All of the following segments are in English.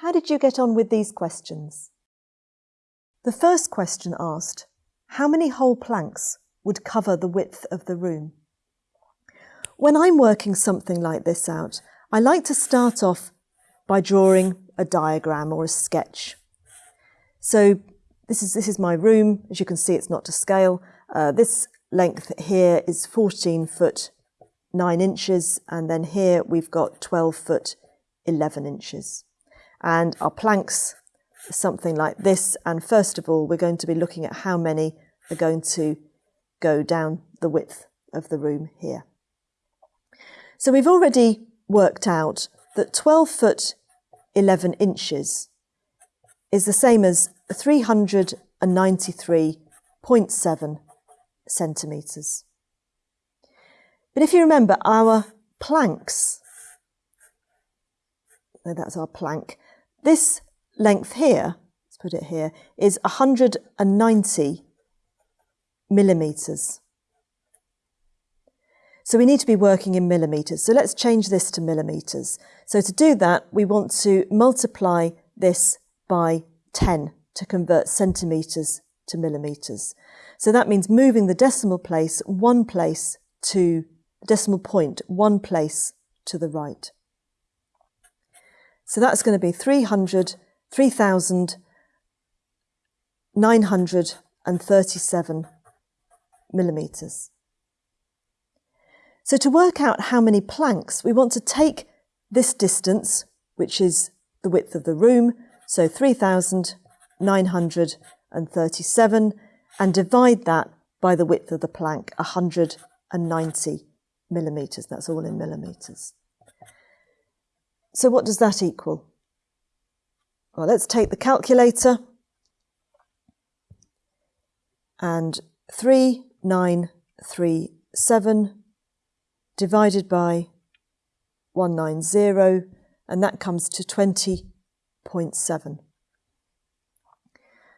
How did you get on with these questions? The first question asked, how many whole planks would cover the width of the room? When I'm working something like this out, I like to start off by drawing a diagram or a sketch. So this is, this is my room. As you can see, it's not to scale. Uh, this length here is 14 foot 9 inches, and then here we've got 12 foot 11 inches. And our planks something like this. And first of all, we're going to be looking at how many are going to go down the width of the room here. So we've already worked out that 12 foot 11 inches is the same as 393.7 centimetres. But if you remember our planks, that's our plank, this length here, let's put it here, is 190 millimetres. So we need to be working in millimetres. So let's change this to millimetres. So to do that, we want to multiply this by 10 to convert centimetres to millimetres. So that means moving the decimal place one place to decimal point one place to the right. So that's going to be 300, 3,937 millimetres. So to work out how many planks, we want to take this distance, which is the width of the room, so 3,937, and divide that by the width of the plank, 190 millimetres. That's all in millimetres. So what does that equal? Well, let's take the calculator and 3937 divided by 190 and that comes to 20.7.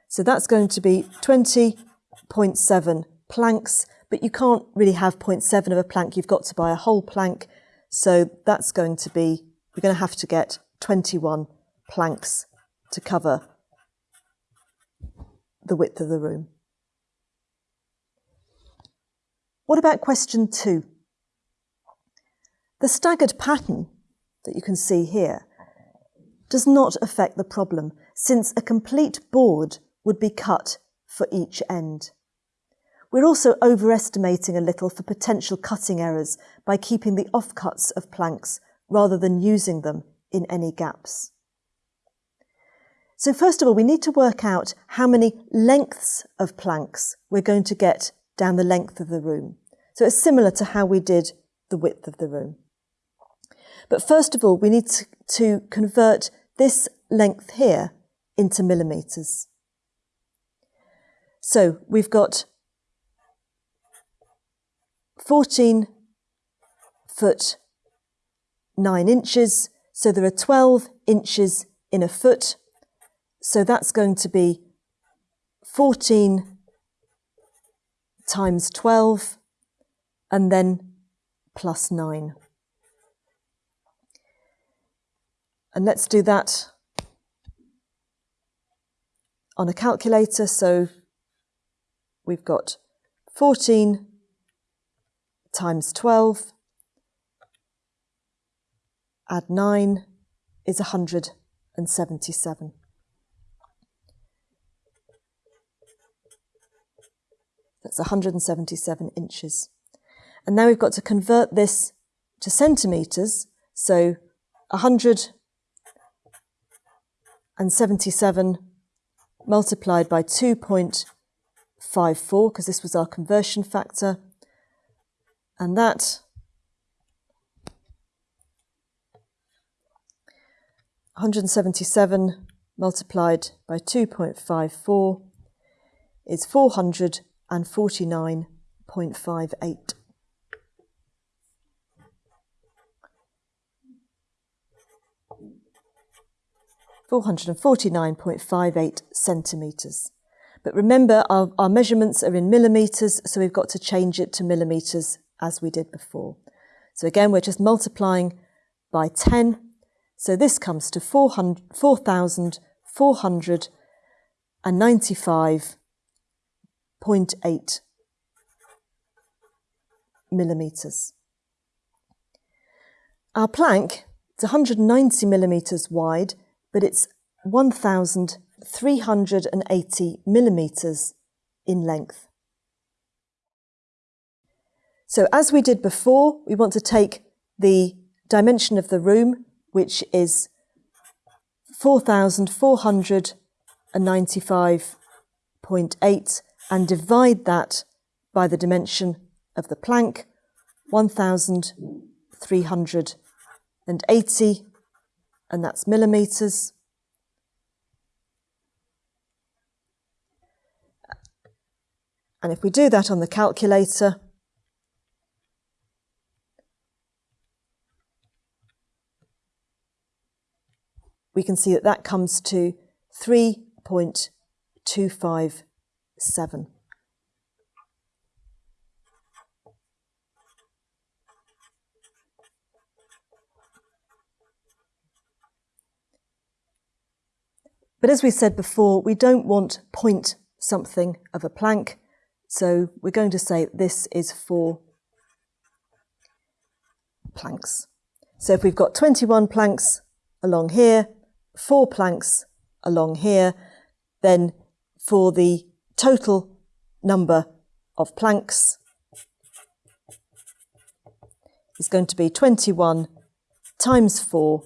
So that's going to be 20.7 planks but you can't really have 0.7 of a plank. You've got to buy a whole plank. So that's going to be, we're going to have to get 21 planks to cover the width of the room. What about question two? The staggered pattern that you can see here does not affect the problem since a complete board would be cut for each end. We're also overestimating a little for potential cutting errors by keeping the offcuts of planks rather than using them in any gaps. So first of all, we need to work out how many lengths of planks we're going to get down the length of the room. So it's similar to how we did the width of the room. But first of all, we need to, convert this length here into millimetres. So we've got 14 foot 9 inches. So there are 12 inches in a foot. So that's going to be 14 times 12 and then plus 9. And let's do that on a calculator. So we've got 14 times 12, add 9 is 177. That's 177 inches. And now we've got to convert this to centimetres, so 177 multiplied by 2.54, because this was our conversion factor, and that one hundred and seventy seven multiplied by two point five four is four hundred and forty nine point five eight. Four hundred and forty nine point five eight centimetres. But remember, our, our measurements are in millimetres, so we've got to change it to millimetres as we did before. So again, we're just multiplying by 10. So this comes to 4,495.8 millimetres. Our plank is 190 millimetres wide, but it's 1,380 millimetres in length. So as we did before, we want to take the dimension of the room, which is 4,495.8, and divide that by the dimension of the plank, 1,380, and that's millimetres. And if we do that on the calculator, we can see that that comes to 3.257. But as we said before, we don't want point something of a plank, so we're going to say this is four planks. So if we've got 21 planks along here, four planks along here, then for the total number of planks is going to be 21 times 4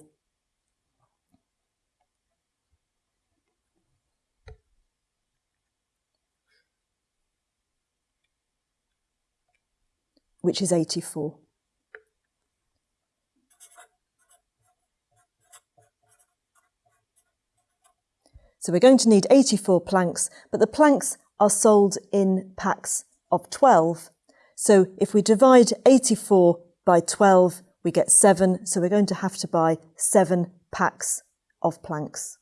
which is 84. So we're going to need 84 planks, but the planks are sold in packs of 12. So if we divide 84 by 12, we get 7. So we're going to have to buy 7 packs of planks.